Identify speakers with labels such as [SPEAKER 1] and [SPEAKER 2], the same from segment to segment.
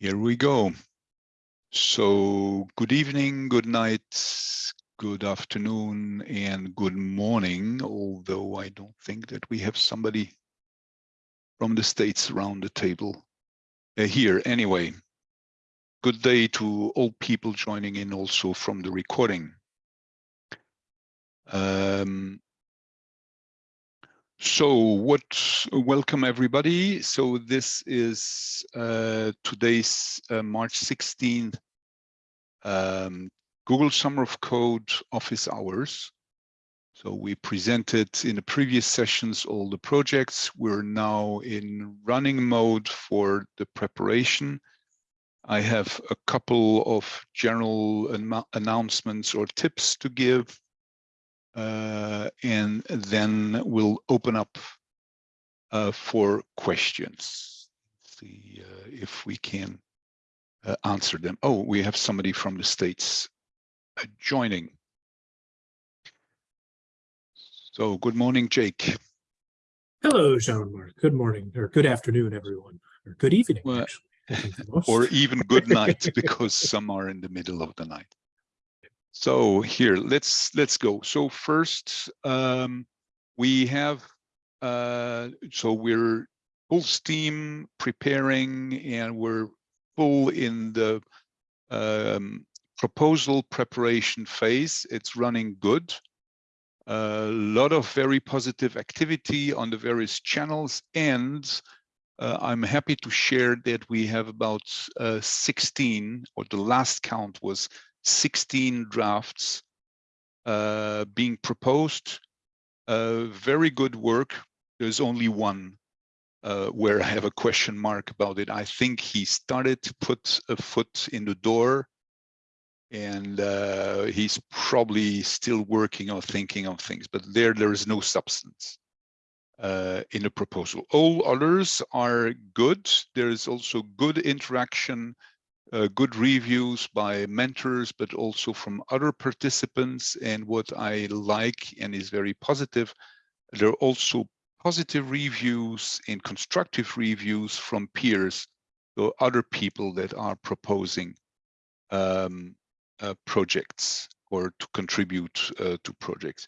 [SPEAKER 1] Here we go. So good evening, good night, good afternoon, and good morning, although I don't think that we have somebody from the States around the table uh, here. Anyway, good day to all people joining in also from the recording. Um, so what, welcome everybody. So this is uh, today's uh, March 16th um, Google Summer of Code office hours. So we presented in the previous sessions all the projects. We're now in running mode for the preparation. I have a couple of general announcements or tips to give and then we'll open up uh, for questions. See uh, if we can uh, answer them. Oh, we have somebody from the States uh, joining. So good morning, Jake.
[SPEAKER 2] Hello, Jean-Marc. Good morning, or good afternoon, everyone, or good evening, well,
[SPEAKER 1] or even good night, because some are in the middle of the night. So here, let's let's go. So first, um, we have uh, so we're full steam preparing, and we're full in the um, proposal preparation phase. It's running good. A lot of very positive activity on the various channels, and uh, I'm happy to share that we have about uh, 16, or the last count was 16 drafts uh, being proposed. Uh, very good work. There's only one uh, where I have a question mark about it. I think he started to put a foot in the door and uh, he's probably still working or thinking of things, but there, there is no substance uh, in the proposal. All others are good. There is also good interaction uh, good reviews by mentors, but also from other participants. And what I like and is very positive, there are also positive reviews and constructive reviews from peers or other people that are proposing um, uh, projects or to contribute uh, to projects.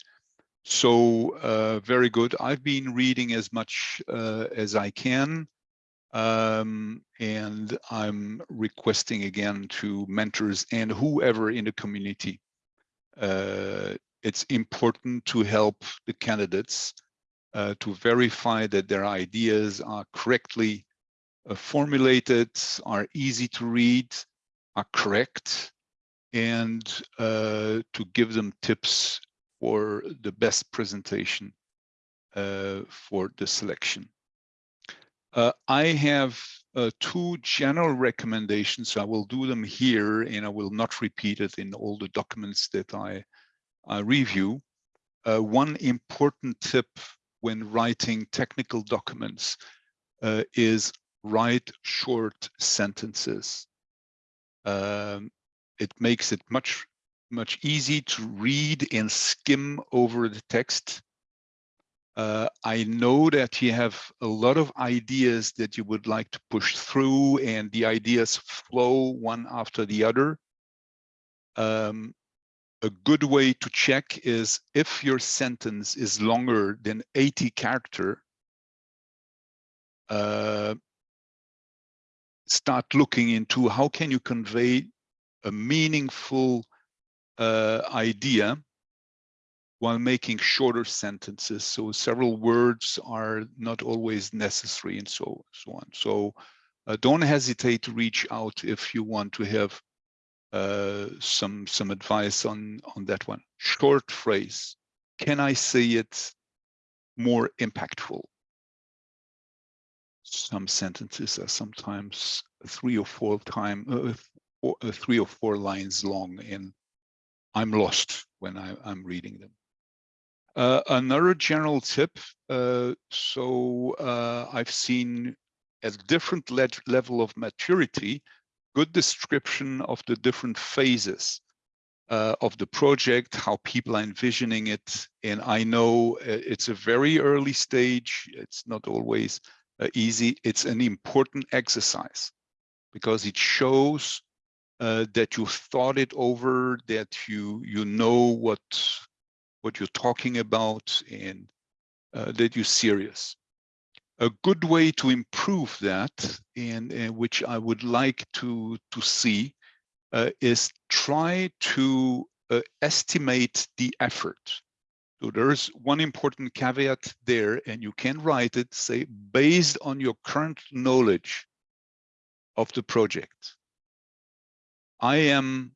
[SPEAKER 1] So uh, very good. I've been reading as much uh, as I can um, and I'm requesting again to mentors and whoever in the community. Uh, it's important to help the candidates uh, to verify that their ideas are correctly uh, formulated, are easy to read, are correct, and uh, to give them tips for the best presentation uh, for the selection. Uh, I have uh, two general recommendations. I will do them here and I will not repeat it in all the documents that I, I review. Uh, one important tip when writing technical documents uh, is write short sentences. Um, it makes it much, much easy to read and skim over the text uh, I know that you have a lot of ideas that you would like to push through and the ideas flow one after the other. Um, a good way to check is if your sentence is longer than 80 character, uh, start looking into how can you convey a meaningful uh, idea while making shorter sentences. So several words are not always necessary and so, so on. So uh, don't hesitate to reach out if you want to have uh, some, some advice on, on that one. Short phrase, can I say it more impactful? Some sentences are sometimes three or four time, uh, four, uh, three or four lines long and I'm lost when I, I'm reading them. Uh, another general tip, uh, so uh, I've seen at different le level of maturity, good description of the different phases uh, of the project, how people are envisioning it. And I know uh, it's a very early stage. It's not always uh, easy. It's an important exercise. because it shows that you thought it over, that you you know what what you're talking about, and uh, that you're serious. A good way to improve that, and, and which I would like to to see, uh, is try to uh, estimate the effort. So there's one important caveat there, and you can write it, say, based on your current knowledge of the project. I am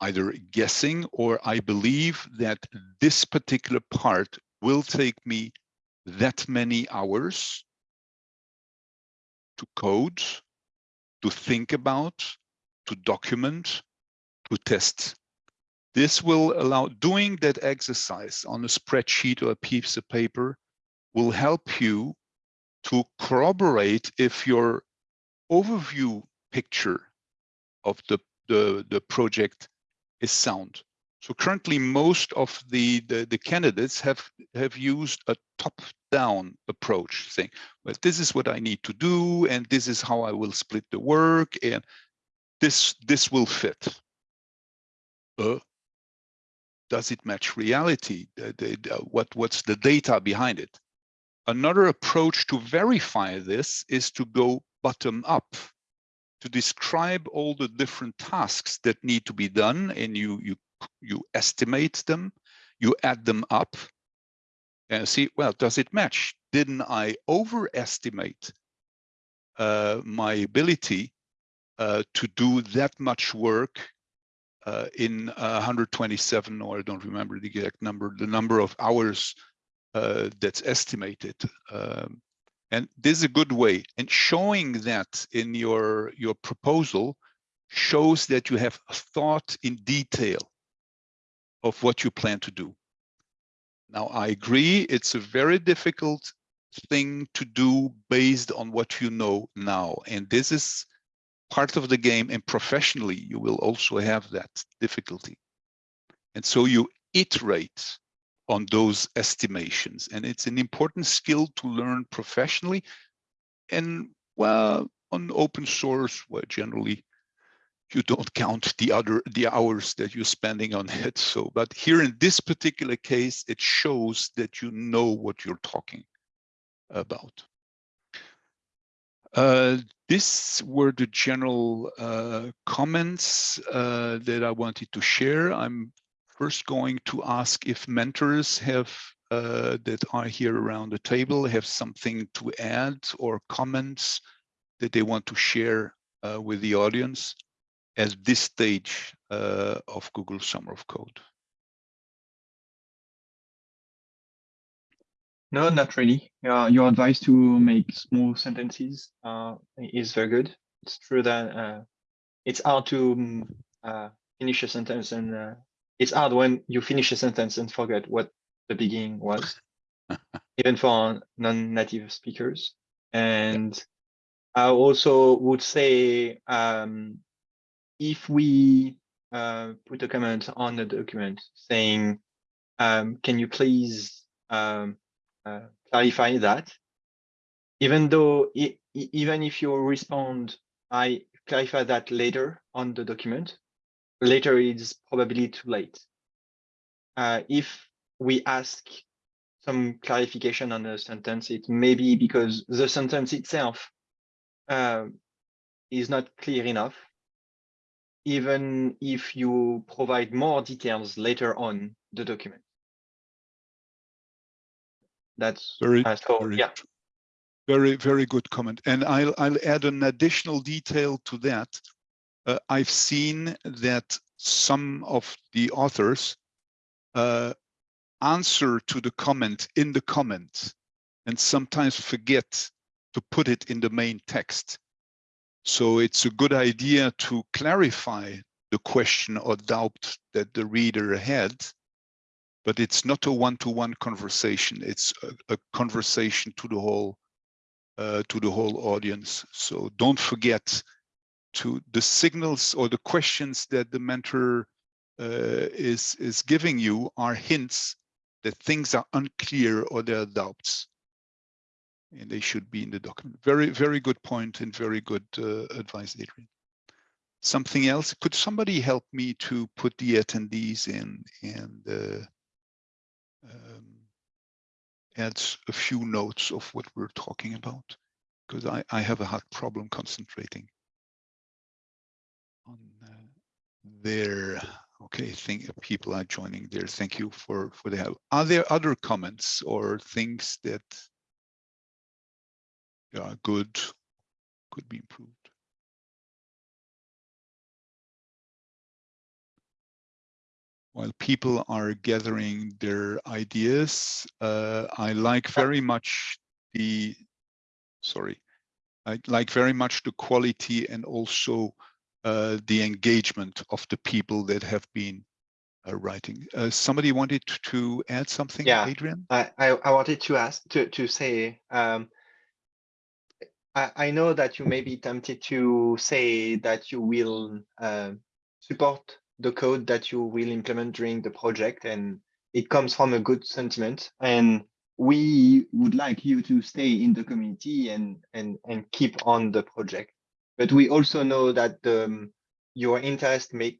[SPEAKER 1] either guessing or I believe that this particular part will take me that many hours to code, to think about, to document, to test. This will allow doing that exercise on a spreadsheet or a piece of paper will help you to corroborate if your overview picture of the, the, the project is sound. So currently most of the, the, the candidates have, have used a top-down approach saying, well, this is what I need to do, and this is how I will split the work, and this, this will fit. Uh, does it match reality? The, what, what's the data behind it? Another approach to verify this is to go bottom up to describe all the different tasks that need to be done and you you you estimate them you add them up and see well does it match? Didn't i overestimate uh, my ability uh, to do that much work uh, in 127 or i don't remember the exact number the number of hours uh, that's estimated um, and this is a good way. And showing that in your, your proposal shows that you have thought in detail of what you plan to do. Now, I agree, it's a very difficult thing to do based on what you know now. And this is part of the game and professionally, you will also have that difficulty. And so you iterate on those estimations. And it's an important skill to learn professionally. And well, on open source, where generally you don't count the other the hours that you're spending on it. So, but here in this particular case, it shows that you know what you're talking about. Uh, these were the general uh, comments uh, that I wanted to share. I'm first going to ask if mentors have uh, that are here around the table have something to add or comments that they want to share uh, with the audience at this stage uh, of Google Summer of Code.
[SPEAKER 3] No, not really. Your advice to make small sentences uh, is very good. It's true that uh, it's hard to um, finish a sentence and it's hard when you finish a sentence and forget what the beginning was, even for non-native speakers. And I also would say um, if we uh, put a comment on the document saying, um, can you please um, uh, clarify that? Even though, it, even if you respond, I clarify that later on the document, later is probably too late. Uh, if we ask some clarification on a sentence, it may be because the sentence itself uh, is not clear enough, even if you provide more details later on the document. That's
[SPEAKER 1] very,
[SPEAKER 3] uh, so,
[SPEAKER 1] very,
[SPEAKER 3] yeah.
[SPEAKER 1] very, very good comment. And I'll, I'll add an additional detail to that uh, I've seen that some of the authors uh, answer to the comment in the comment and sometimes forget to put it in the main text. So it's a good idea to clarify the question or doubt that the reader had, but it's not a one-to-one -one conversation. It's a, a, conversation to the whole uh, to the whole audience. So don't forget to the signals or the questions that the mentor uh, is is giving you are hints that things are unclear or there are doubts. and they should be in the document. Very, very good point and very good uh, advice, Adrian. Something else? Could somebody help me to put the attendees in and uh, um, add a few notes of what we're talking about? Because I, I have a hard problem concentrating on uh, there. Okay, think people are joining there. Thank you for for the help. Are there other comments or things that are good, could be improved? While people are gathering their ideas, uh, I like very much the, sorry, I like very much the quality and also uh, the engagement of the people that have been uh, writing. Uh, somebody wanted to add something,
[SPEAKER 3] Yeah.
[SPEAKER 1] Adrian?
[SPEAKER 3] I, I, I wanted to ask, to, to say, um, I, I know that you may be tempted to say that you will, um, support the code that you will implement during the project and it comes from a good sentiment and we would like you to stay in the community and, and, and keep on the project. But we also know that um, your interest may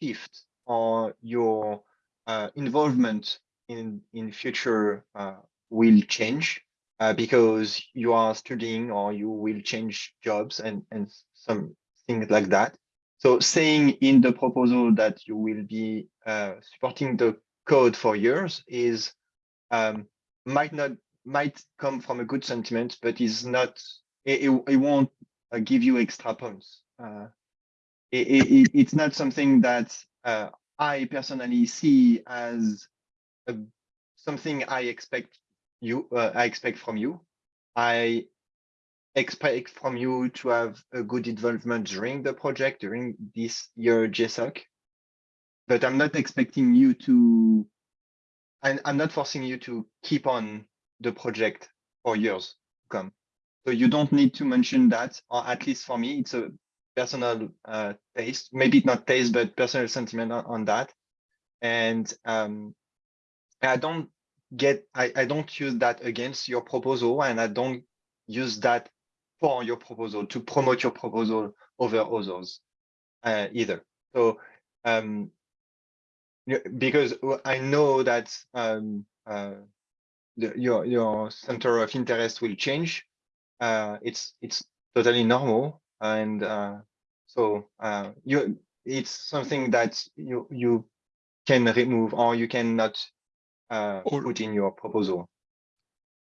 [SPEAKER 3] shift or your uh, involvement in in future uh, will change uh, because you are studying or you will change jobs and and some things like that. So saying in the proposal that you will be uh, supporting the code for years is um, might not might come from a good sentiment, but is not it, it, won't give you extra points. Uh, it, it, it's not something that uh, I personally see as a, something I expect you uh, I expect from you. I expect from you to have a good involvement during the project during this year GSOC, but I'm not expecting you to. And I'm not forcing you to keep on the project for years to come. So you don't need to mention that, or at least for me, it's a personal uh, taste, maybe not taste, but personal sentiment on, on that. And um, I don't get, I, I don't use that against your proposal, and I don't use that for your proposal to promote your proposal over others uh, either. So um, because I know that um, uh, the, your your center of interest will change uh, it's it's totally normal and uh, so uh, you it's something that you you can remove or you cannot uh,
[SPEAKER 1] Or-
[SPEAKER 3] put in your proposal.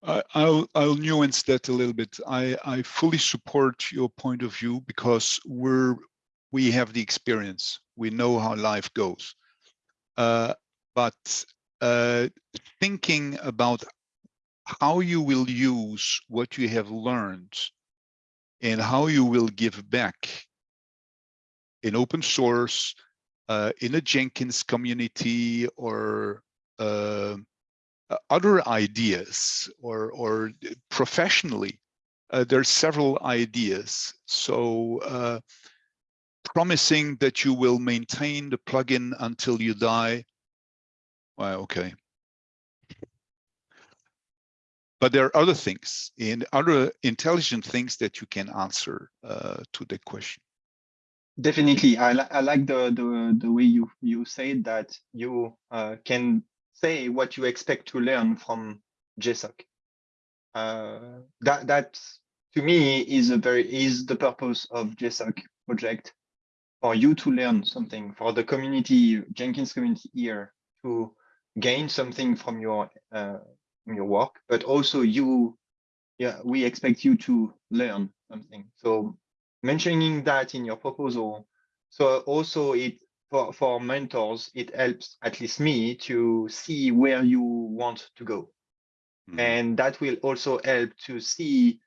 [SPEAKER 1] I- I'll I'll nuance that a little bit. I I fully support your point of view because we're we have the experience. We know how life goes. Uh, but uh, thinking about how you will use what you have learned and how you will give back in open source, uh, in a Jenkins community or uh, uh, other ideas or, or professionally, uh, there are several ideas. So uh, promising that you will maintain the plugin until you die, well, okay. But there are other things and other intelligent things that you can answer uh, to the question.
[SPEAKER 3] Definitely, I, li I like the, the the way you you said that you uh, can say what you expect to learn from GSOC. Uh, that that to me is a very is the purpose of GSOC project for you to learn something for the community Jenkins community here to gain something from your uh, your work, but also you, yeah, we expect you to learn something. So mentioning that in your proposal. So also it for, for mentors, it helps at least me to see where you want to go.
[SPEAKER 1] Mhm.
[SPEAKER 3] And that will also help to see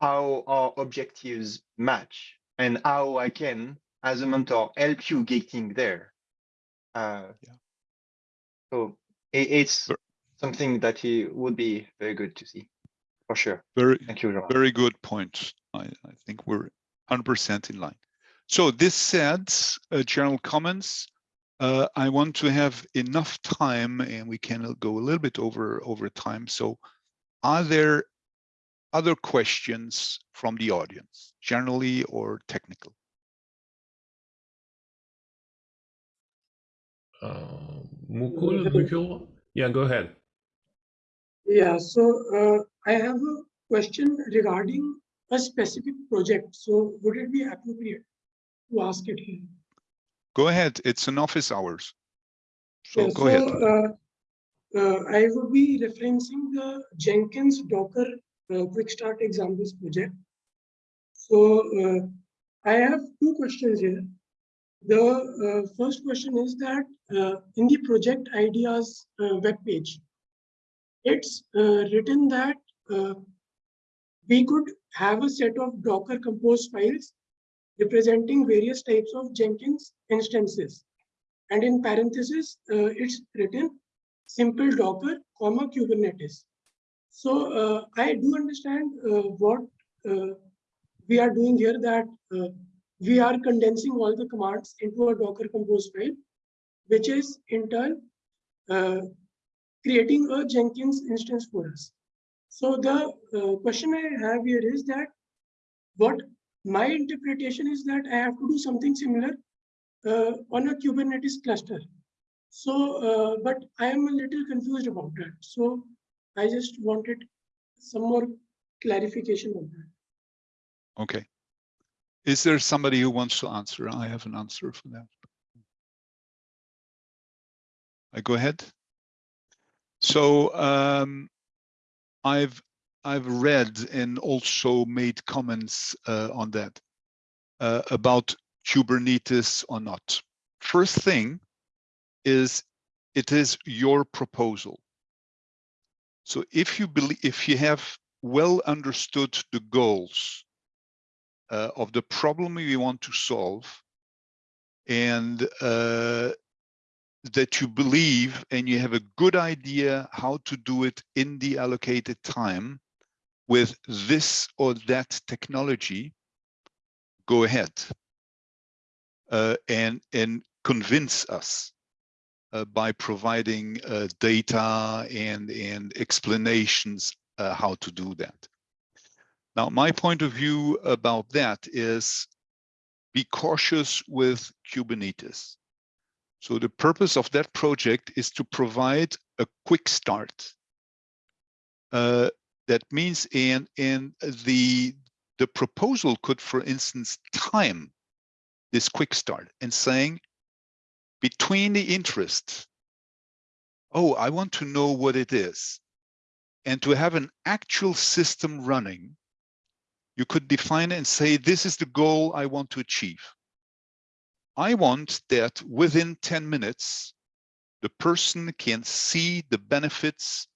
[SPEAKER 3] how our objectives match and how I can, as a mentor, help you getting there. Uh,
[SPEAKER 1] Yeah.
[SPEAKER 3] So it, it's something that it would be very good to see, for sure.
[SPEAKER 1] Very,
[SPEAKER 3] Thank you, Jean.
[SPEAKER 1] very good point. I, I think we're 100% in line. So this said, uh, general comments. Uh, I want to have enough time and we can go a little bit over over time. So are there other questions from the audience, generally or technical?
[SPEAKER 4] Uh, Mukul, Mukul, yeah, go ahead.
[SPEAKER 5] Yeah, so uh, I have a question regarding a specific project. So would it be appropriate to ask it here?
[SPEAKER 1] Go ahead, it's an office hours. So
[SPEAKER 5] Yeah,
[SPEAKER 1] go ahead.
[SPEAKER 5] Uh, uh, I will be referencing the Jenkins Docker uh, Quick Start Examples project. So uh, I have two questions here. The uh, first question is that uh, in the project ideas uh, webpage, it's uh, written that uh, we could have a set of Docker Compose files representing various types of Jenkins instances. And in parentheses, uh, it's written simple Docker, comma Kubernetes. So uh, I do understand uh, what uh, we are doing here that we are condensing all the commands into a Docker Compose file, which is in turn creating a Jenkins instance for us. So the uh, question I have here is that what my interpretation is that I have to do something similar uh, on a Kubernetes cluster. So, uh, but I am a little confused about that. So I just wanted some more clarification on that.
[SPEAKER 1] Okay. Is there somebody who wants to answer? I have an answer for that. I go ahead. So um, I've I've read and also made comments uh, on that uh, about Kubernetes or not. First thing is it is your proposal. So if you believe if you have well understood the goals uh, of the problem you want to solve and uh, that you believe and you have a good idea how to do it in the allocated time with this or that technology, go ahead uh, and, and convince us uh, by providing uh, data and, and explanations uh, how to do that. Now, my point of view about that is be cautious with Kubernetes. So the purpose of that project is to provide a quick start. Uh, that means and and the the proposal could, for instance, time this quick start and saying between the interest, oh, I want to know what it is, and to have an actual system running, you could define and say, this is the goal I want to achieve. I want that within 10 minutes, the person can see the benefits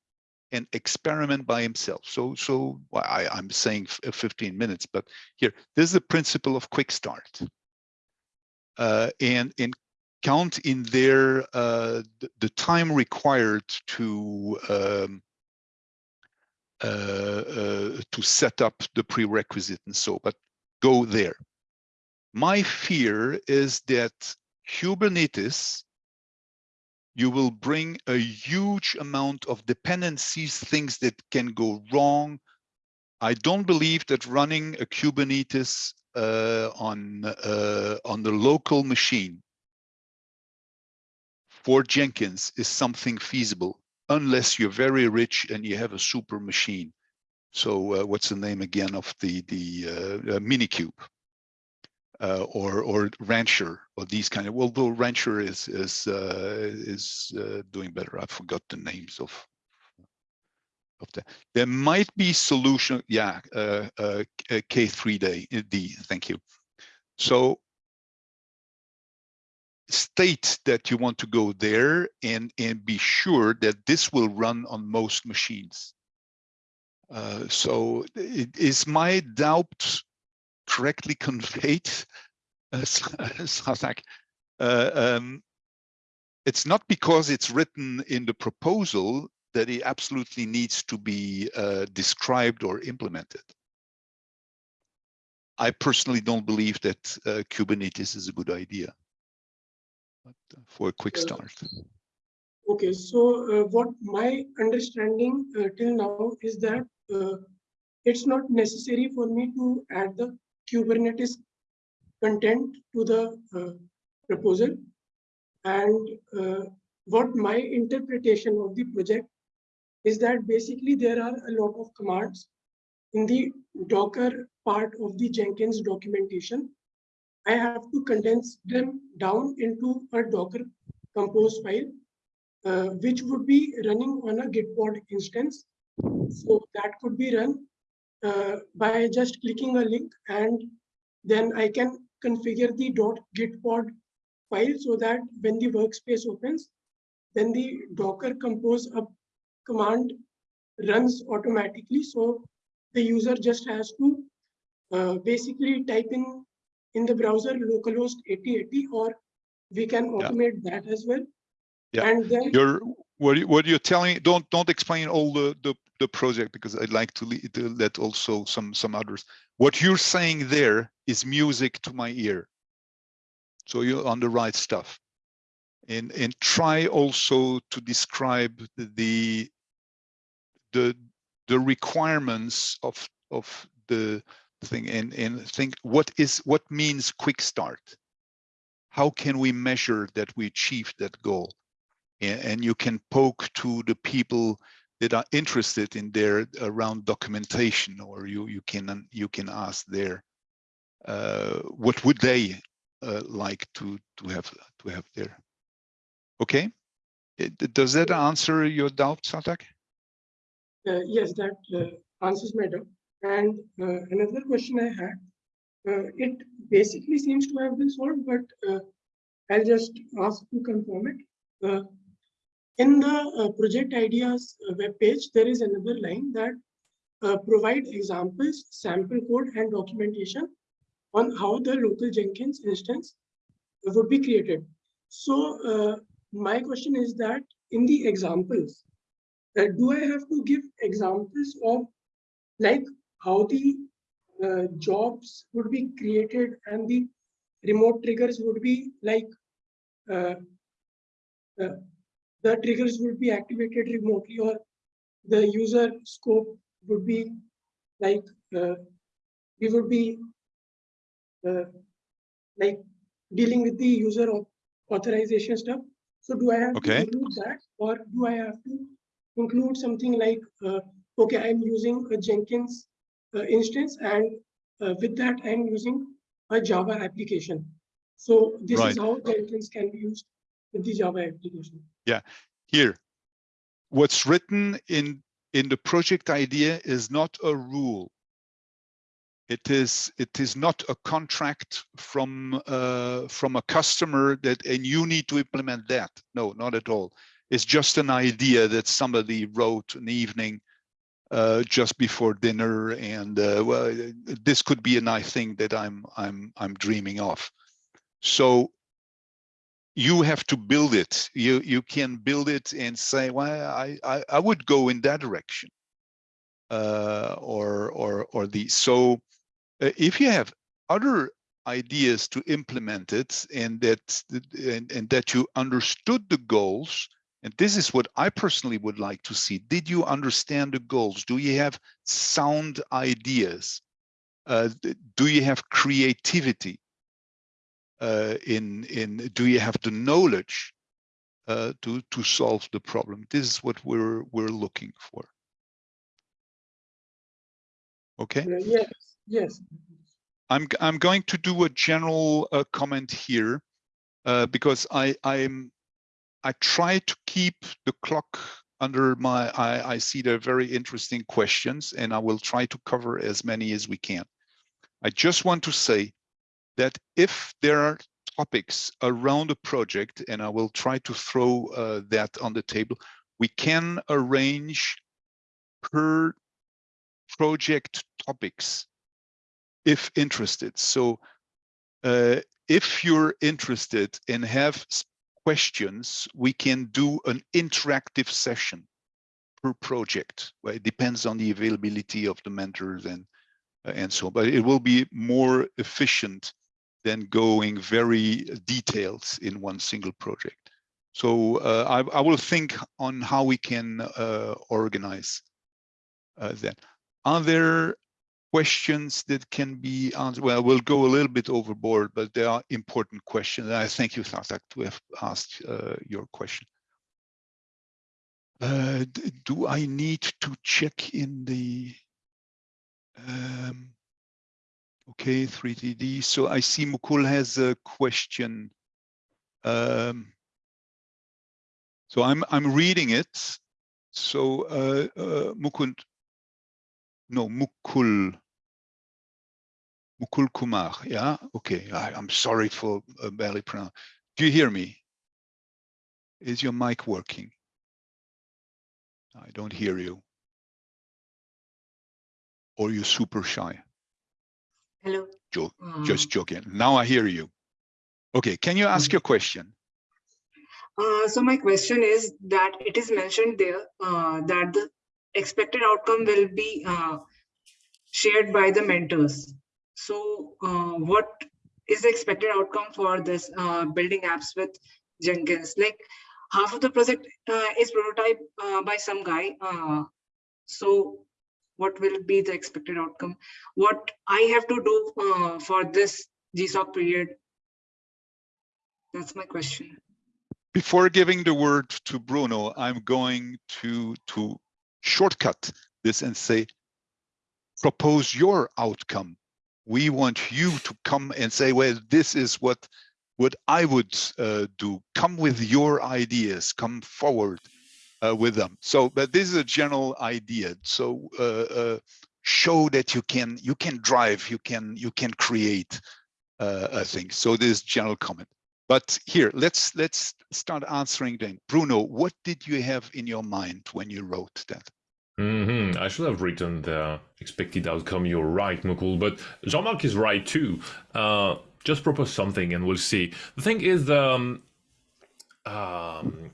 [SPEAKER 1] and experiment by himself. So, so I, I'm saying 15 minutes, but here, this is the principle of quick start. Uh, and, and count in there uh, the, the, time required to um, uh, uh, to set up the prerequisite and so, but go there. My fear is that Kubernetes, you will bring a huge amount of dependencies, things that can go wrong. I don't believe that running a Kubernetes uh, on uh, on the local machine for Jenkins is something feasible unless you're very rich and you have a super machine. So uh, what's the name again of the the uh, uh, Minikube uh, or or Rancher or these kind of? Well, though Rancher is is uh, is uh, doing better. I forgot the names of of that. There might be solution. Yeah, K3D. D. Thank you. So state that you want to go there and and be sure that this will run on most machines uh, so it, is my doubt correctly conveyed uh, Sasak? Uh, um, it's not because it's written in the proposal that it absolutely needs to be uh, described or implemented I personally don't believe that uh, Kubernetes is a good idea for a quick start.
[SPEAKER 5] Okay, so uh, what my understanding uh, till now is that uh, it's not necessary for me to add the Kubernetes content to the uh, proposal. And uh, what my interpretation of the project is that basically there are a lot of commands in the Docker part of the Jenkins documentation. I have to condense them down into a Docker compose file, uh, which would be running on a Gitpod instance. So that could be run uh, by just clicking a link and then I can configure the .gitpod file so that when the workspace opens, then the Docker compose up command runs automatically. So the user just has to uh, basically type in in the browser localhost 8080 or we can automate that as well.
[SPEAKER 1] Yeah.
[SPEAKER 5] And then
[SPEAKER 1] You're what you, what you're telling. Don't don't explain all the the the project because I'd like to, to let also some some others. What you're saying there is music to my ear. So you're on the right stuff. And and try also to describe the the the requirements of of the thing and and think what is what means quick start. How can we measure that we achieved that goal? and you can poke to the people that are interested in their around documentation or you you can you can ask there uh, what would they uh, like to to have to have there okay It- does that answer your doubt satak
[SPEAKER 5] Uh, yes, that uh, answers my doubt. And uh, another question I had, uh, it basically seems to have been solved, but uh, I'll just ask to confirm it. In the uh, project ideas uh, webpage, there is another line that uh, provide examples, sample code, and documentation on how the local Jenkins instance would be created. So my question is that in the examples, uh, do I have to give examples of like how the uh, jobs would be created and the remote triggers would be like uh, the triggers would be activated remotely or the user scope would be like uh, we would be uh, like dealing with the user au- authorization stuff. So do I have
[SPEAKER 1] Okay.
[SPEAKER 5] to include that or do I have to include something like, uh, okay, I'm using a Jenkins uh, instance and uh, with that I'm using a Java application. So this
[SPEAKER 1] Right.
[SPEAKER 5] is how Jenkins can be used with the Java application.
[SPEAKER 1] Here. What's written in in the project idea is not a rule. It is it is not a contract from uh, from a customer that and you need to implement that. No not at all. It's just an idea that somebody wrote an evening uh, just before dinner and uh, well this could be a nice thing that i'm i'm i'm dreaming of. So you have to build it. You you can build it and say, well, I I, I would go in that direction, uh, or or or the so uh, if you have other ideas to implement it and that and, and that you understood the goals and this is what i personally would like to see did you understand the goals? Do you have sound ideas? Uh, do you have creativity uh, in in do you have the knowledge uh, to to solve the problem this is what we're we're looking for okay
[SPEAKER 5] Uh, Yes, yes.
[SPEAKER 1] I'm I'm going to do a general uh, comment here uh, because I I'm I try to keep the clock under my I I see there are very interesting questions and I will try to cover as many as we can. I just want to say that if there are topics around a project and I will try to throw uh, that on the table, we can arrange per project topics if interested. So uh, if you're interested and have questions, we can do an interactive session per project. Well, it depends on the availability of the mentors and uh, and so, on, but it will be more efficient than going very detailed in one single project. So uh, I, I will think on how we can uh, organize uh, that. Are there questions that can be answered? Well, we'll go a little bit overboard, but there are important questions. I thank you, Thatak, to have asked uh, your question. Uh, do I need to check in the um, okay 3TD? So I see Mukul has a question. Um, so I'm I'm reading it. So uh, uh, Mukund, no Mukul. Mukul Kumar, yeah, okay. I, I'm sorry for uh, barely pronounce. Do you hear me? Is your mic working? I don't hear you. Or you're super shy.
[SPEAKER 6] Hello.
[SPEAKER 1] Jo-
[SPEAKER 6] Uh,
[SPEAKER 1] Just joking. Now I hear you. Okay, can you ask
[SPEAKER 6] Okay.
[SPEAKER 1] your question?
[SPEAKER 6] uh, so my question is that it is mentioned there uh, that the expected outcome will be uh, shared by the mentors. So uh, what is the expected outcome for this uh, building apps with Jenkins? Like half of the project uh, is prototype uh, by some guy. Uh, so what will be the expected outcome? What I have to do uh, for this GSOC period? That's my question.
[SPEAKER 1] Before giving the word to Bruno, I'm going to to shortcut this and say, propose your outcome. We want you to come and say, well, this is what what I would uh, do. Come with your ideas. Come forward uh, with them. So, but this is a general idea. So, uh, uh, show that you can you can drive, you can you can create uh, a thing. So, this general comment. But here, let's let's start answering then. Bruno, what did you have in your mind when you wrote that?
[SPEAKER 4] hmm I should have written the expected outcome. You're right, Mukul, but Jean-Marc is right too. Uh, just propose something and we'll see. The thing is, um, um,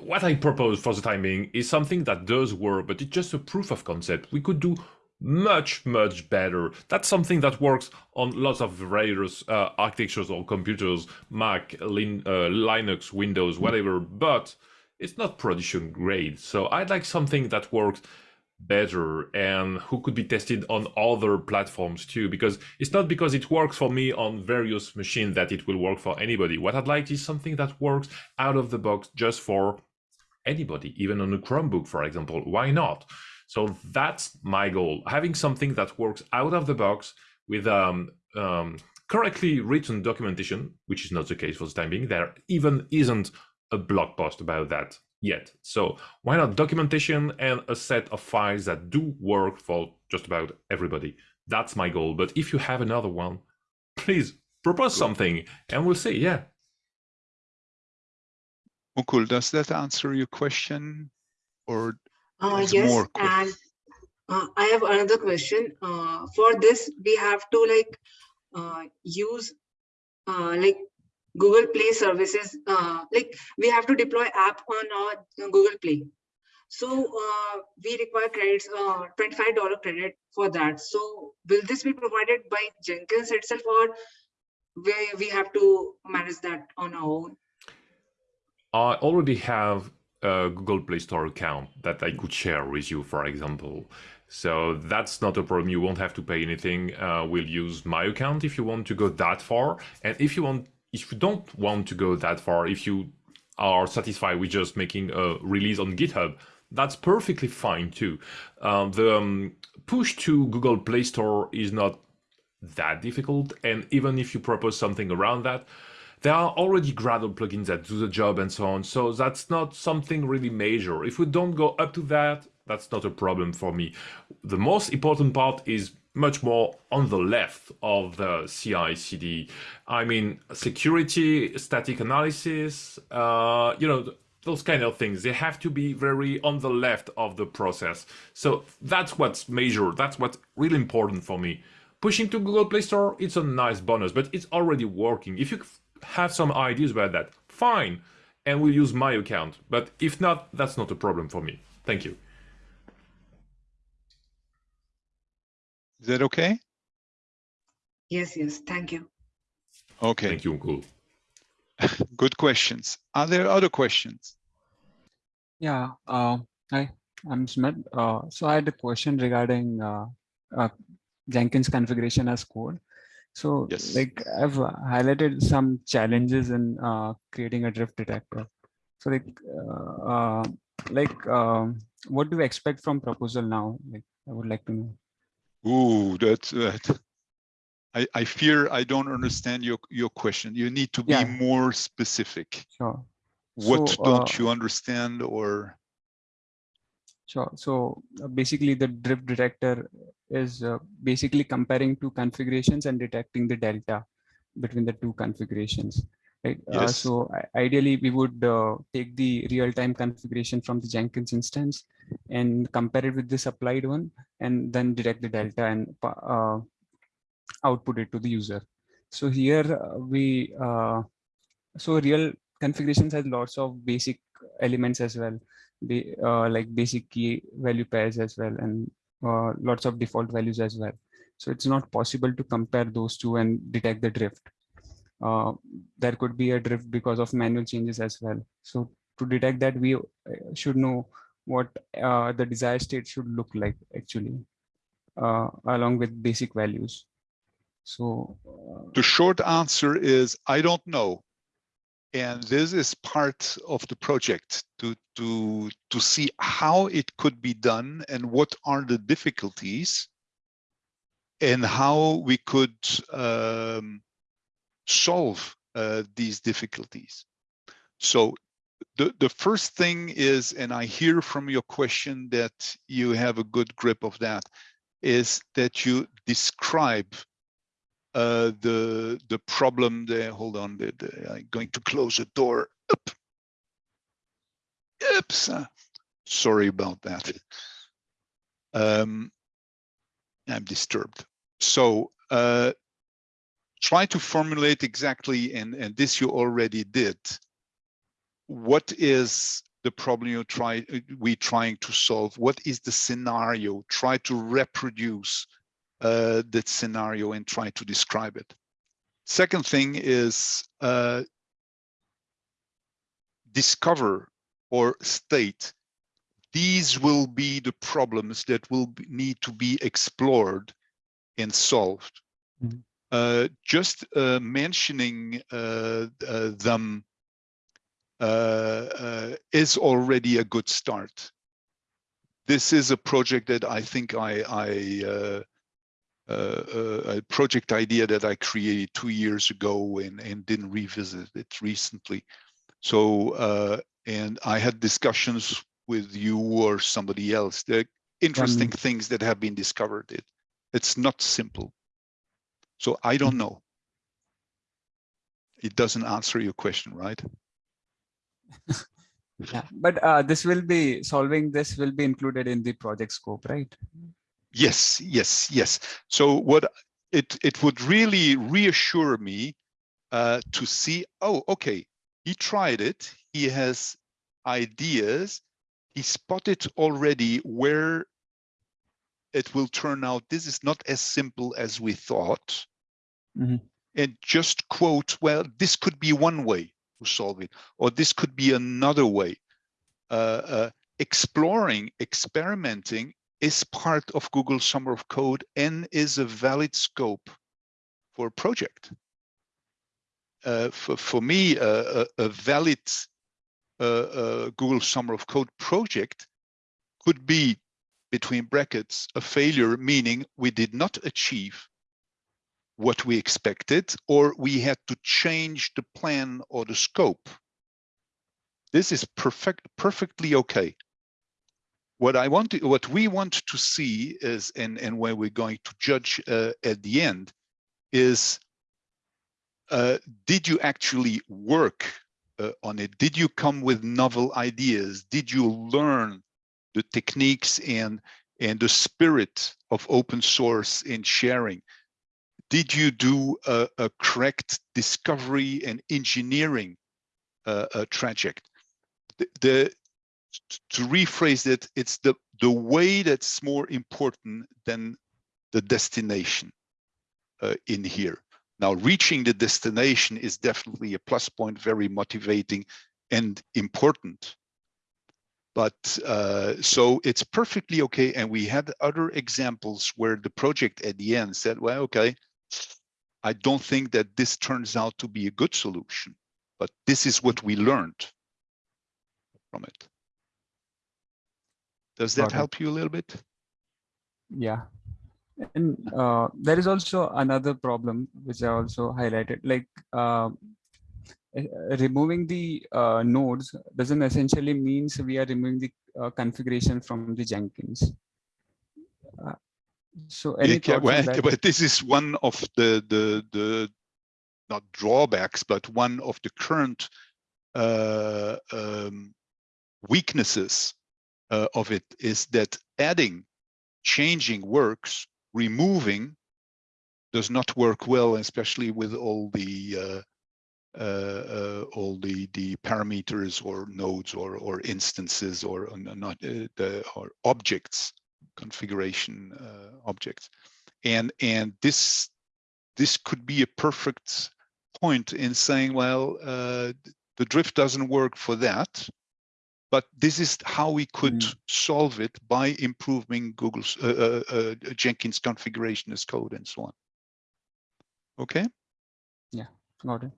[SPEAKER 4] what I propose for the time being is something that does work, but it's just a proof of concept. We could do much, much better. That's something that works on lots of various uh, architectures or computers, Mac, Lin, uh, Linux, Windows, whatever, but it's not production grade. So I'd like something that works better and who could be tested on other platforms too because it's not because it works for me on various machines that it will work for anybody. What i'd like is something that works out of the box just for anybody even on a chromebook for example. Why not? So that's my goal having something that works out of the box with um, um, correctly written documentation which is not the case for the time being. There even isn't a blog post about that yet. So why not documentation and a set of files that do work for just about everybody? That's my goal. But if you have another one, please propose something and we'll see. Yeah.
[SPEAKER 1] Mukul, does that answer your question? Or
[SPEAKER 6] Uh,
[SPEAKER 1] There's
[SPEAKER 6] yes,
[SPEAKER 1] more
[SPEAKER 6] and uh, I have another question. Uh, for this, we have to like uh, use uh, like Google Play services. Uh, like we have to deploy app on our Google Play. So uh, we require credits, uh, $25 credit for that. So will this be provided by Jenkins itself or we, we have to manage that on our own?
[SPEAKER 4] I already have a Google Play Store account that I could share with you, for example. So that's not a problem. You won't have to pay anything. Uh, we'll use my account if you want to go that far. And if you want, if you don't want to go that far, if you are satisfied with just making a release on GitHub, that's perfectly fine too. Um, the um, push to Google Play Store is not that difficult. And even if you propose something around that, there are already Gradle plugins that do the job and so on. So that's not something really major. If we don't go up to that, that's not a problem for me. The most important part is much more on the left of the CI CD. I mean, security, static analysis, uh, you know, those kind of things. They have to be very on the left of the process. So that's what's major. That's what's really important for me. Pushing to Google Play Store, it's a nice bonus, but it's already working. If you have some ideas about that, fine, and we'll use my account. But if not, that's not a problem for me. Thank you.
[SPEAKER 1] Is that okay?
[SPEAKER 6] Yes, yes, thank you.
[SPEAKER 1] Okay,
[SPEAKER 4] Thank you, Cool.
[SPEAKER 1] good questions. Are there other questions?
[SPEAKER 7] Yeah, uh, hi. I'm Smith. Uh, so I had a question regarding uh, uh, Jenkins configuration as code. So
[SPEAKER 1] Yes.
[SPEAKER 7] like I've highlighted some challenges in uh, creating a drift detector. So like, uh, uh, like um, what do you expect from proposal now? Like I would like to know.
[SPEAKER 1] Ooh, that's that. I, I fear I don't understand your, your question. You need to be
[SPEAKER 7] Yeah.
[SPEAKER 1] more specific.
[SPEAKER 7] Sure.
[SPEAKER 1] What
[SPEAKER 7] So,
[SPEAKER 1] don't
[SPEAKER 7] uh,
[SPEAKER 1] you understand or?
[SPEAKER 7] Sure. So uh, basically the drift detector is uh, basically comparing two configurations and detecting the delta between the two configurations. Right. Uh,
[SPEAKER 1] Yes.
[SPEAKER 7] so ideally we would uh, take the real-time configuration from the Jenkins instance and compare it with this applied one and then detect the delta and uh, output it to the user. So here we, uh, so real configurations has lots of basic elements as well the uh, like basic key value pairs as well and uh, lots of default values as well so it's not possible to compare those two and detect the drift uh, there could be a drift because of manual changes as well. So to detect that we uh, should know what uh, the desired state should look like actually uh, along with basic values. So uh,
[SPEAKER 1] The short answer is, I don't know. And this is part of the project to, to, to see how it could be done and what are the difficulties. And how we could um, solve uh, these difficulties. So the, the first thing is, and I hear from your question that you have a good grip of that, is that you describe uh, the the problem there. Hold on, the, the, I'm going to close the door. Up. Oops. uh, sorry about that. Um, I'm disturbed. So uh, try to formulate exactly, and and this you already did. What is the problem you try we trying to solve? What is the scenario? Try to reproduce uh, that scenario and try to describe it. Second thing is uh, discover or state these will be the problems that will be, need to be explored and solved.
[SPEAKER 7] Mhm.
[SPEAKER 1] Uh, just uh, mentioning uh, uh, them uh, uh, is already a good start. This is a project that I think I, I uh, uh, uh, a project idea that I created two years ago and, and didn't revisit it recently. So, uh, and I had discussions with you or somebody else. Are interesting things that have been discovered. It, it's not simple. So I don't know. It doesn't answer your question, right?
[SPEAKER 7] yeah but uh, this will be solving this will be included in the project scope right
[SPEAKER 1] Yes, yes, yes. So what it it would really reassure me uh, to see, oh, okay, he tried it. He has ideas. He spotted already where it will turn out. This is not as simple as we thought.
[SPEAKER 7] Mhm.
[SPEAKER 1] And just quote, well, this could be one way to solve it, or this could be another way. Uh, uh, exploring, experimenting is part of Google Summer of Code and is a valid scope for a project. Uh, for, for me, uh, a, a valid uh, uh, Google Summer of Code project could be, between brackets, a failure, meaning we did not achieve what we expected, or we had to change the plan or the scope. This is perfect, perfectly okay what I want to, what we want to see is, and, and where we're going to judge uh, at the end is, uh, did you actually work uh, on it? Did you come with novel ideas? Did you learn the techniques and, and the spirit of open source in sharing? Did you do a, a correct discovery and engineering uh, uh, traject? The, the to rephrase it, it's the, the way that's more important than the destination uh, in here. Now, reaching the destination is definitely a plus point, very motivating and important. But uh, so it's perfectly okay. And we had other examples where the project at the end said, well, okay, I don't think that this turns out to be a good solution, but this is what we learned from it. Does that
[SPEAKER 7] it.
[SPEAKER 1] help you a little bit?
[SPEAKER 7] Yeah. And uh, there is also another problem which I also highlighted, like uh, removing the uh, nodes doesn't essentially means we are removing the uh, configuration from the Jenkins. Uh, so any
[SPEAKER 1] Yeah, well, but this is one of the the the not drawbacks, but one of the current uh, um, weaknesses uh, of it is that adding, changing works, removing does not work well, especially with all the uh, uh, uh, all the the parameters or nodes or or instances or uh, not uh, the or objects configuration uh, objects and and this this could be a perfect point in saying well uh, the drift doesn't work for that but this is how we could
[SPEAKER 7] Mm.
[SPEAKER 1] solve it by improving google's uh, uh, uh, jenkins configuration as code and so on okay
[SPEAKER 7] Got it.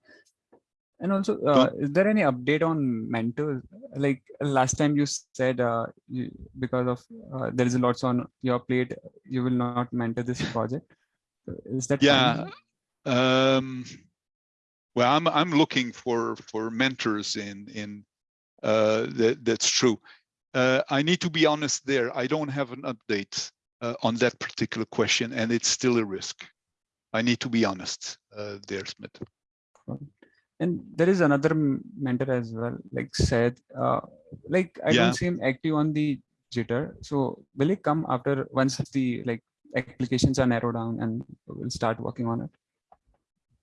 [SPEAKER 7] And also, uh, is there any update on mentors? Like last time you said, uh, you, because of uh, there is lots on your plate, you will not mentor this project. Is that
[SPEAKER 1] yeah um well i'm i'm looking for for mentors in in uh that that's true. Uh i need to be honest there. I don't have an update uh, on that particular question and it's still a risk. I need to be honest uh there smith
[SPEAKER 7] And there is another mentor as well, like said, uh, like I
[SPEAKER 1] Yeah.
[SPEAKER 7] don't see him active on the Gitter. So will it come after once the like applications are narrowed down and we'll start working on it?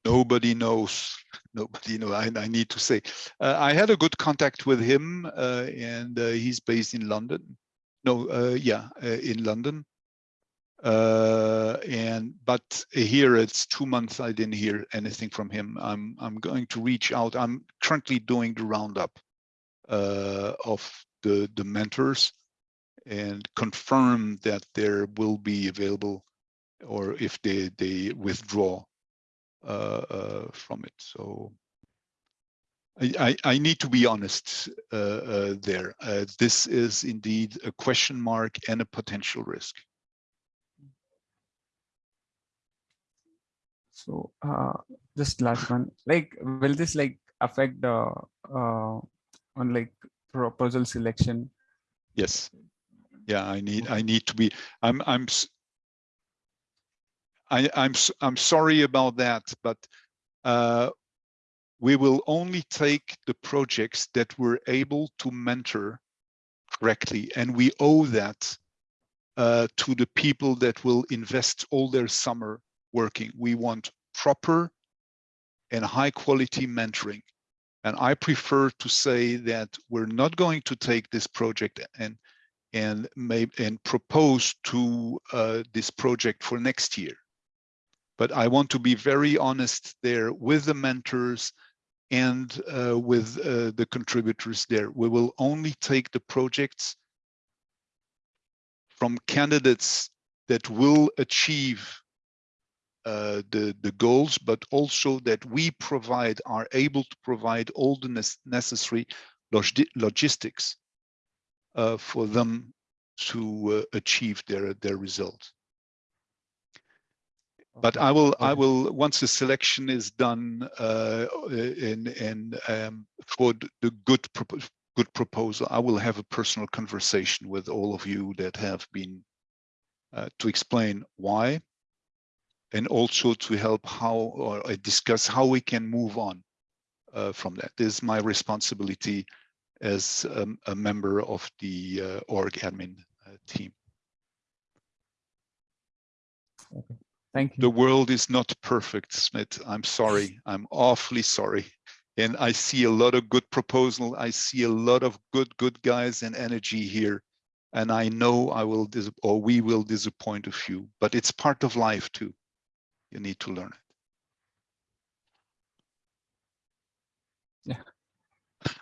[SPEAKER 1] nobody knows nobody know i, I need to say uh, i had a good contact with him uh, and uh, he's based in london no uh, yeah uh, in london uh and but here it's two months i didn't hear anything from him i'm i'm going to reach out i'm currently doing the roundup uh of the the mentors and confirm that there will be available or if they they withdraw uh, uh, from it. So I, I, I need to be honest uh, uh, there. This is indeed a question mark and a potential risk.
[SPEAKER 7] So uh, just last one, like will this like affect the uh, on like proposal selection?
[SPEAKER 1] Yes. Yeah, I need I need to be. I'm I'm. I I'm I'm sorry about that, but uh, we will only take the projects that we're able to mentor correctly, and we owe that uh, to the people that will invest all their summer working. We want proper and high quality mentoring. And I prefer to say that we're not going to take this project and and may and propose to uh, this project for next year. But I want to be very honest there with the mentors and uh, with uh, the contributors there. We will only take the projects from candidates that will achieve uh, the, the goals, but also that we provide, are able to provide all the nes- necessary logi- logistics uh, for them to uh, achieve their, their result. But I will, I will, once the selection is done uh, in, in um, for the good, propo- good proposal, I will have a personal conversation with all of you that have been uh, to explain why and also to help how or uh, discuss how we can move on uh, from that. This is my responsibility as um, a member of the uh, org admin uh, team.
[SPEAKER 7] Thank you.
[SPEAKER 1] The world is not perfect, Smith. I'm sorry. I'm awfully sorry. And I see a lot of good proposal. I see a lot of good, good guys and energy here. And I know I will, dis- or we will disappoint a few, but it's part of life too. You need to learn it.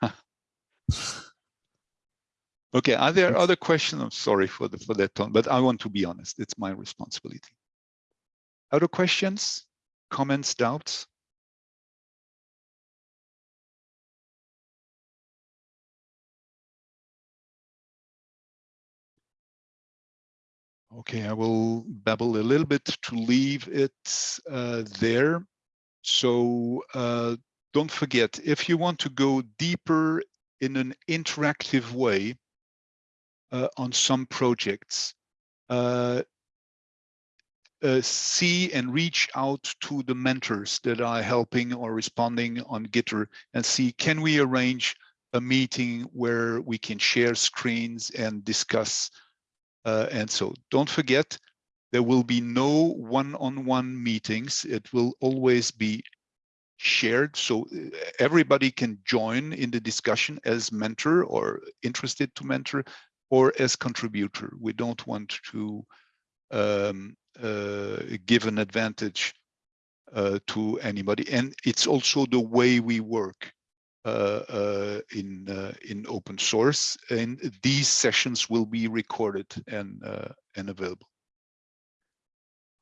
[SPEAKER 7] Yeah.
[SPEAKER 1] Okay, are there other questions? I'm sorry for the for that tone, but I want to be honest. It's my responsibility. Other questions, comments, doubts? Okay, I will babble a little bit to leave it uh, there. So uh, don't forget, if you want to go deeper in an interactive way uh, on some projects, uh, uh, see and reach out to the mentors that are helping or responding on Gitter and see, can we arrange a meeting where we can share screens and discuss uh, and so don't forget, there will be no one-on-one -on -one meetings. It will always be shared. So uh, everybody can join in the discussion as mentor or interested to mentor or as contributor. We don't want to um, uh, give an advantage uh, to anybody. And it's also the way we work. Uh, uh, in uh, in open source, and these sessions will be recorded and and available.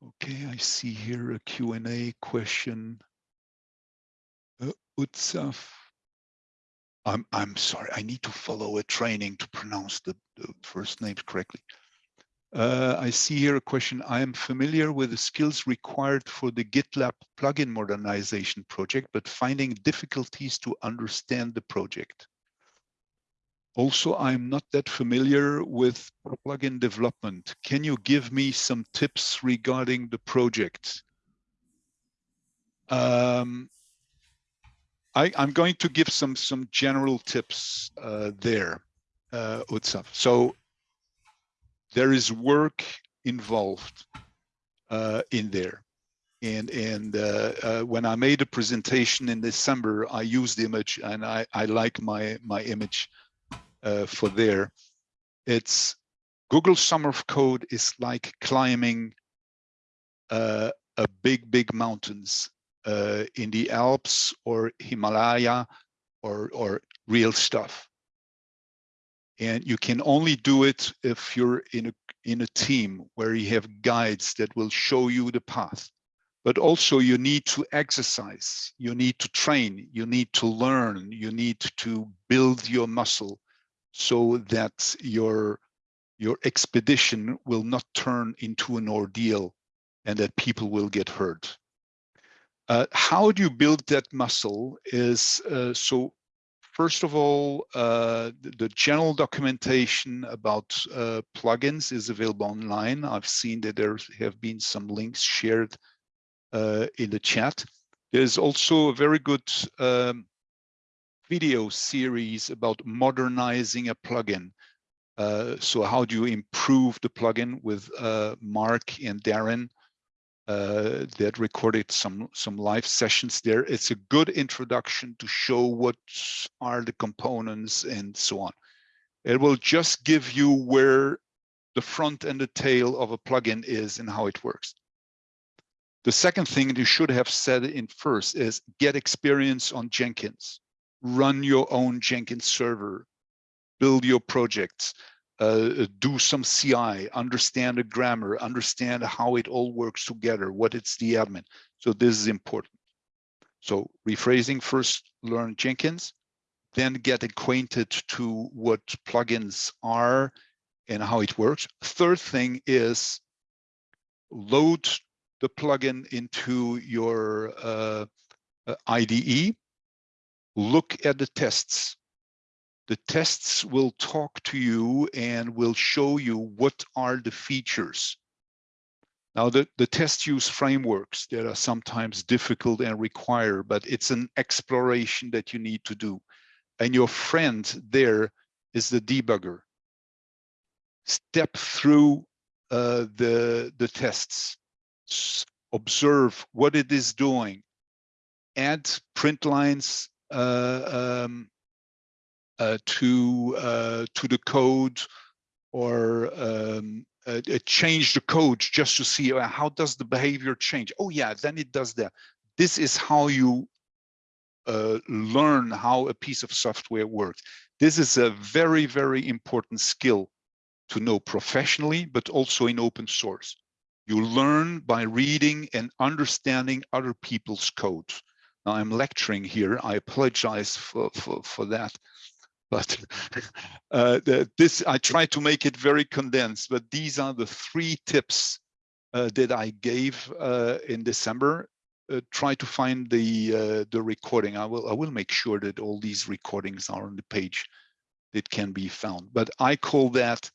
[SPEAKER 1] Okay, I see here a Q&A question. Uh, Utsav. I'm I'm sorry. I need to follow a training to pronounce the, the first names correctly. Uh, I see here a question. I am familiar with the skills required for the GitLab plugin modernization project, but finding difficulties to understand the project. Also, I'm not that familiar with plugin development. Can you give me some tips regarding the project? Um, I, am going to give some some general tips uh, there, uh, Utsav. So there is work involved uh, in there. And, and uh, uh, when I made a presentation in December, I used the image and I, I like my, my image uh, for there. It's Google Summer of Code is like climbing uh, a big, big mountains uh, in the Alps or Himalaya or, or real stuff and you can only do it if you're in a in a team where you have guides that will show you the path. But also you need to exercise you need to train you need to learn you need to build your muscle so that your your expedition will not turn into an ordeal and that people will get hurt. Uh, how do you build that muscle is uh, so First of all, uh, the, general documentation about uh, plugins is available online. I've seen that there have been some links shared uh, in the chat. There's also a very good um, video series about modernizing a plugin. Uh, so how do you improve the plugin with uh, Mark and Darin? Uh, that recorded some some live sessions there. It's a good introduction to show what are the components and so on. It will just give you where the front and the tail of a plugin is and how it works. The second thing you should have said in first is get experience on Jenkins. Run your own Jenkins server. Build your projects uh, do some CI, understand the grammar, understand how it all works together, what it's the admin. So this is important. So rephrasing first, learn Jenkins, then get acquainted to what plugins are and how it works. Third thing is load the plugin into your uh, uh IDE, look at the tests the tests will talk to you and will show you what are the features. Now, the, the test use frameworks that are sometimes difficult and require, but it's an exploration that you need to do. And your friend there is the debugger. Step through uh, the, the tests, observe what it is doing, add print lines, uh, um, to uh, to the code or um, uh, change the code just to see how does the behavior change. Oh yeah, then it does that. This is how you uh, learn how a piece of software works. This is a very, very important skill to know professionally, but also in open source. You learn by reading and understanding other people's code. Now I'm lecturing here. I apologize for, for, for that. But uh, the, this, I try to make it very condensed, but these are the three tips uh, that I gave uh, in December. Uh, try to find the uh, the recording. I will I will make sure that all these recordings are on the page that can be found. But I call that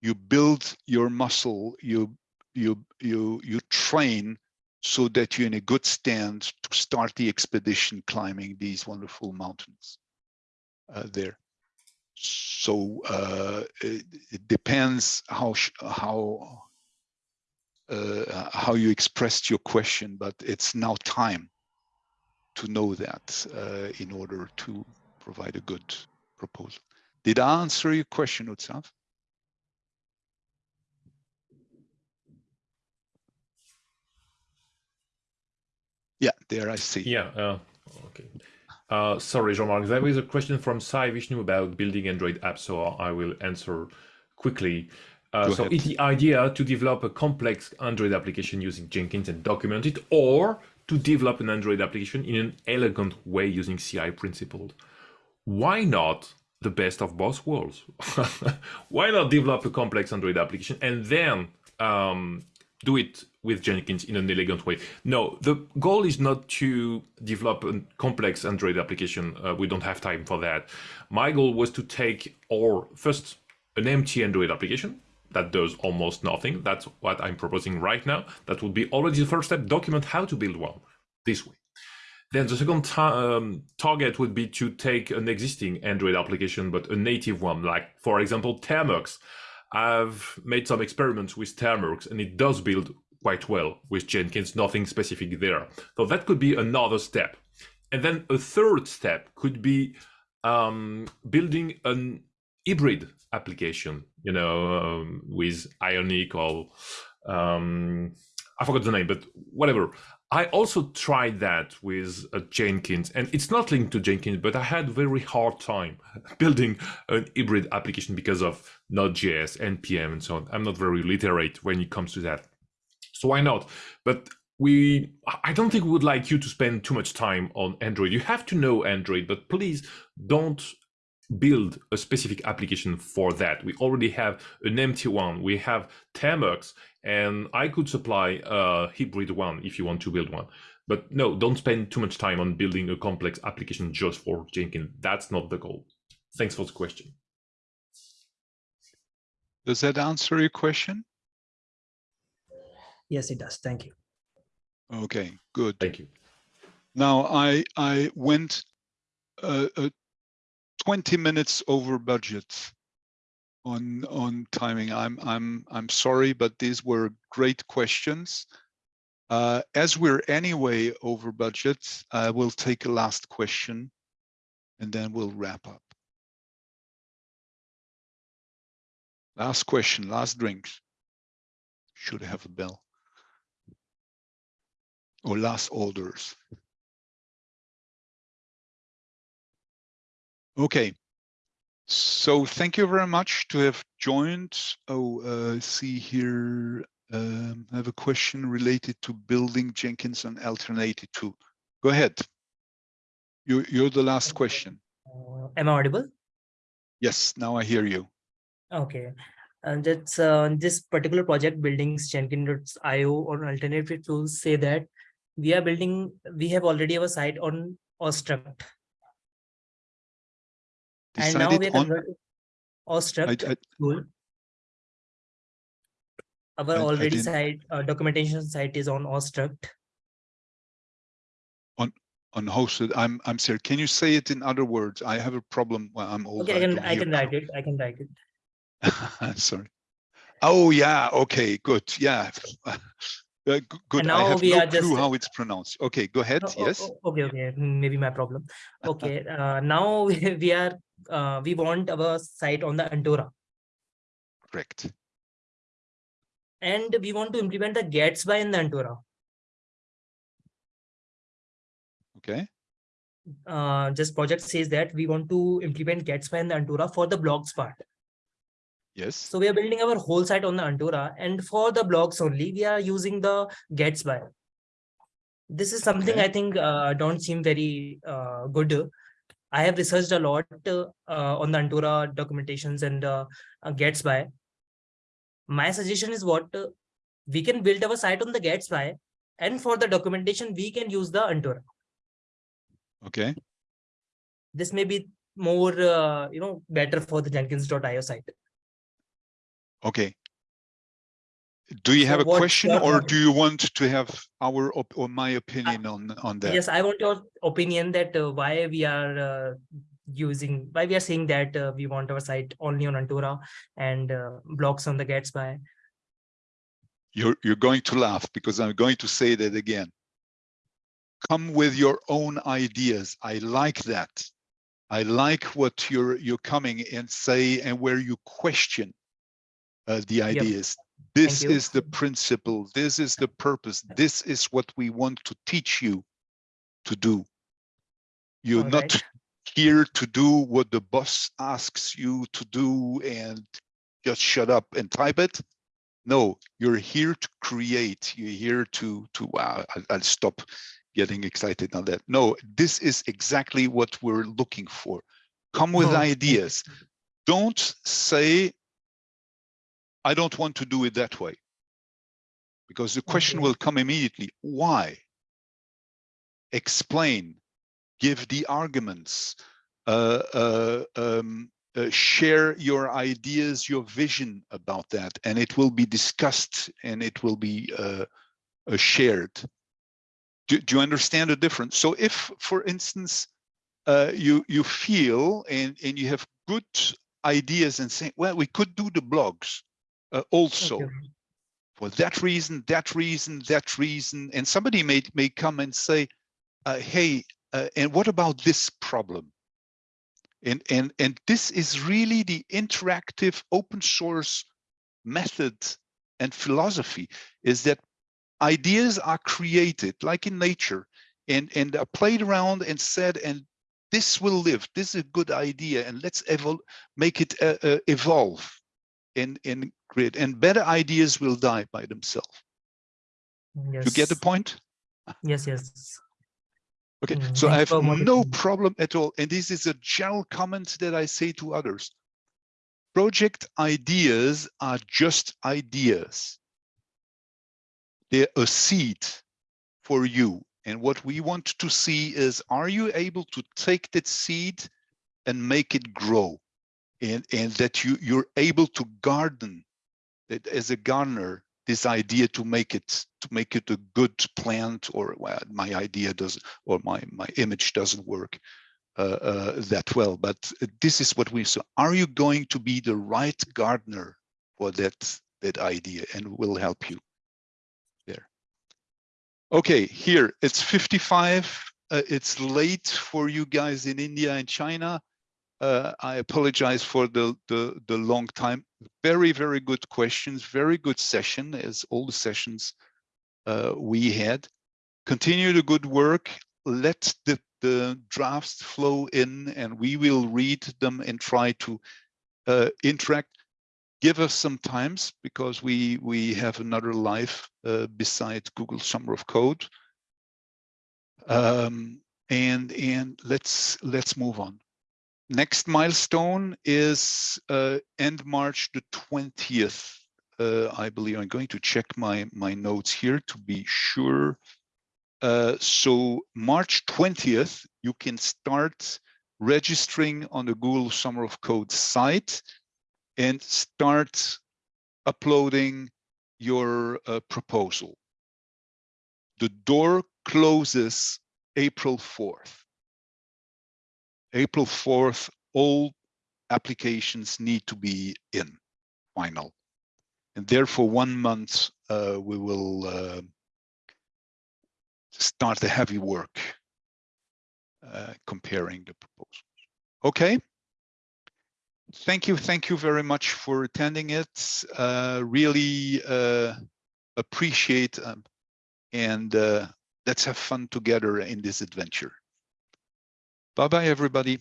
[SPEAKER 1] you build your muscle, you you you you train so that you're in a good stand to start the expedition climbing these wonderful mountains uh, there. So uh, it, it depends how how uh, how you expressed your question, but it's now time to know that uh, in order to provide a good proposal. Did I answer your question, Utsav? Yeah, there I see.
[SPEAKER 4] Yeah. Uh, okay. Uh, sorry, Jean-Marc. There is a question from Sai Vishnu about building Android apps, so I will answer quickly. Uh, so
[SPEAKER 1] ahead.
[SPEAKER 4] is the idea to develop a complex Android application using Jenkins and document it, or to develop an Android application in an elegant way using CI principles? Why not the best of both worlds? Why not develop a complex Android application and then um, do it with Jenkins in an elegant way? No, the goal is not to develop a complex Android application. Uh, we don't have time for that. My goal was to take or first an empty Android application that does almost nothing. That's what I'm proposing right now. That would be already the first step. Document how to build one this way. Then the second um, target would be to take an existing Android application, but a native one, like for example, Termux. I've made some experiments with Termux and it does build quite well with Jenkins, nothing specific there. So that could be another step. And then a third step could be um, building an hybrid application, you know, um, with Ionic or um, I forgot the name, but whatever. I also tried that with uh, Jenkins, and it's not linked to Jenkins, but I had very hard time building an hybrid application because of Node.js, NPM, and so on. I'm not very literate when it comes to that, so why not? But we, I don't think we would like you to spend too much time on Android. You have to know Android, but please don't build a specific application for that. We already have an empty one. We have Termux, and I could supply a hybrid one if you want to build one. But no, don't spend too much time on building a complex application just for Jenkins. That's not the goal. Thanks for the question.
[SPEAKER 1] Does that answer your question?
[SPEAKER 8] Yes, it does. Thank you.
[SPEAKER 1] Okay, good.
[SPEAKER 4] Thank you.
[SPEAKER 1] Now I I went uh, uh, 20 minutes over budget on on timing. I'm I'm I'm sorry, but these were great questions. Uh, as we're anyway over budget, I will take a last question, and then we'll wrap up. Last question, last drinks. Should have a bell. Or last orders. Okay. So thank you very much to have joined. Oh, uh, see here, um, I have a question related to building Jenkins on Alternative 2. Go ahead. You, you're the last question.
[SPEAKER 8] Am I audible?
[SPEAKER 1] Yes, now I hear you.
[SPEAKER 8] Okay. And that's uh, this particular project buildings Jenkins.io or alternative tools say that we are building, we have already have a site on Awestruct. And now we are
[SPEAKER 1] on,
[SPEAKER 8] converting
[SPEAKER 1] I,
[SPEAKER 8] Awestruct
[SPEAKER 1] I,
[SPEAKER 8] tool. Our
[SPEAKER 1] I-
[SPEAKER 8] already site uh, documentation site is on Awestruct.
[SPEAKER 1] on on hosted, I'm, I'm sorry, can you say it in other words? I have a problem. Well, I'm old.
[SPEAKER 8] Okay, I can I can write it. I can write it.
[SPEAKER 1] Sorry. Oh, yeah, okay, good, yeah. Uh, Good, I
[SPEAKER 8] now
[SPEAKER 1] have
[SPEAKER 8] we
[SPEAKER 1] no
[SPEAKER 8] are just-
[SPEAKER 1] clue how it's pronounced. Okay, go ahead,
[SPEAKER 8] Oh, oh,
[SPEAKER 1] yes?
[SPEAKER 8] oh, Okay, okay, mm, maybe my problem. Okay, uh, now we are, uh, we want our site on the Antora
[SPEAKER 1] Correct.
[SPEAKER 8] and we want to implement the Gatsby in the Antora.
[SPEAKER 1] Okay,
[SPEAKER 8] uh, this project says that we want to implement Gatsby and the Antora for the blogs part.
[SPEAKER 1] Yes.
[SPEAKER 8] So we are building our whole site on the Antora and for the blogs only, we are using the Gatsby. This is something
[SPEAKER 1] Okay.
[SPEAKER 8] I think uh, don't seem very uh, good. I have researched a lot uh, on the Antora documentations and uh, uh, Gatsby. My suggestion is what uh, we can build our site on the Gatsby and for the documentation, we can use the Antora.
[SPEAKER 1] Okay.
[SPEAKER 8] This may be more, uh, you know, better for the Jenkins.io site.
[SPEAKER 1] Okay. Do you have a question or do you want to have our op- or my opinion on on that?
[SPEAKER 8] Yes, I want your opinion that uh, why we are uh, using, why we are saying that uh, we want our site only on Antora and uh, blocks on the Gatsby.
[SPEAKER 1] You're you're going to laugh because I'm going to say that again. Come with your own ideas. I like that. I like what you're you're coming and say and where you question uh, the ideas. This is the principle. This is the purpose. This is what we want to teach you to do. You're
[SPEAKER 8] All
[SPEAKER 1] not
[SPEAKER 8] right.
[SPEAKER 1] here to do what the boss asks you to do and just shut up and type it. No, you're here to create. You're here to to. Wow, I'll, I'll stop getting excited on that. No, this is exactly what we're looking for. Come with
[SPEAKER 8] Oh,
[SPEAKER 1] ideas. Don't say, I don't want to do it that way. Because the question will come immediately. Why? Explain, give the arguments, uh, uh, um, uh, share your ideas, your vision about that, and it will be discussed and it will be uh, uh, shared. Do, do you understand the difference? So if, for instance, uh, you you feel and and you have good ideas and say, well, we could do the blogs uh, also
[SPEAKER 8] Okay.
[SPEAKER 1] for that reason, that reason, that reason, and somebody may may come and say, uh, hey, uh, and what about this problem? And and and this is really the interactive open source method and philosophy is that ideas are created like in nature and and are played around and said and this will live this is a good idea and let's make it uh, uh, evolve and and create and better ideas will die by themselves
[SPEAKER 8] Yes.
[SPEAKER 1] you get the point
[SPEAKER 8] Yes, yes.
[SPEAKER 1] okay
[SPEAKER 8] Mm,
[SPEAKER 1] so i have no problem at all and this is a general comment that i say to others project ideas are just ideas they're a seed for you. And what we want to see is, are you able to take that seed and make it grow? And, and that you, you're able to garden it as a gardener, this idea to make it to make it a good plant or well, my idea doesn't or my my image doesn't work uh, uh, that well. But this is what we saw. Are you going to be the right gardener for that that idea and will help you there. Okay, here it's 55. Uh, it's late for you guys in India and China. Uh, I apologize for the, the the long time. Very very good questions. Very good session as all the sessions uh, we had. Continue the good work. Let the the drafts flow in, and we will read them and try to uh, interact give us some times because we we have another life uh, beside Google Summer of Code. Um, and and let's let's move on. Next milestone is uh, end March the 20th. Uh, I believe I'm going to check my my notes here to be sure. Uh, so March 20th, you can start registering on the Google Summer of Code site and start uploading your uh, proposal. The door closes April 4th. April 4th, all applications need to be in final. And therefore, one month, uh, we will uh, start the heavy work uh, comparing the proposals. Okay thank you thank you very much for attending it uh really uh appreciate um, and uh let's have fun together in this adventure Bye-bye, everybody.